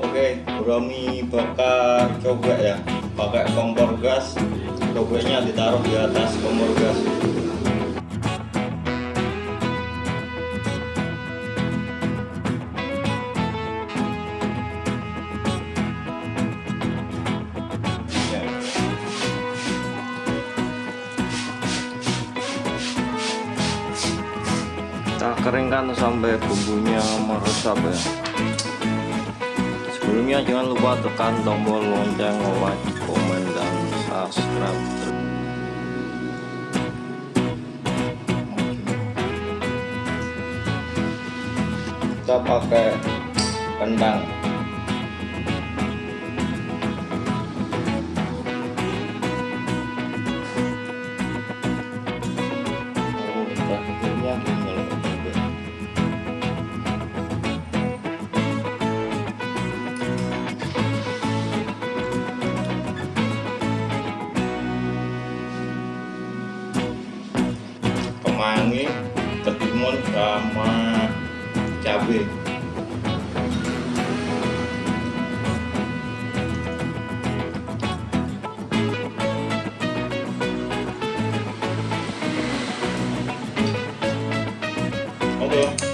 Oke, Romi bakar cobek ya, pakai kompor gas. Cobeknya ditaruh di atas kompor gas. Kita keringkan sampai bumbunya meresap ya sebelumnya jangan lupa tekan tombol lonceng like komen dan subscribe. Kita pakai kentang Oh, terakhirnya mangi ketimun sama cabai. Oke.